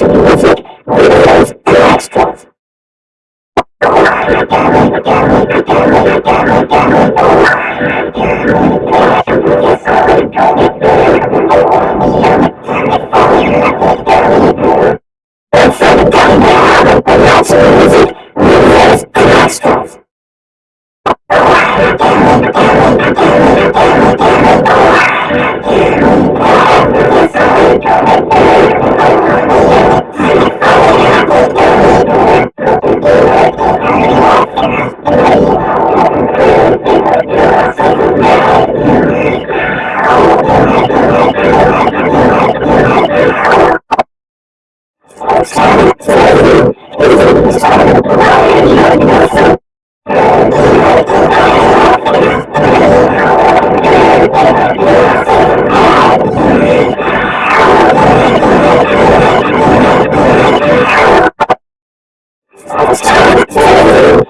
to music, videos, and and extras. Oh, Yeah.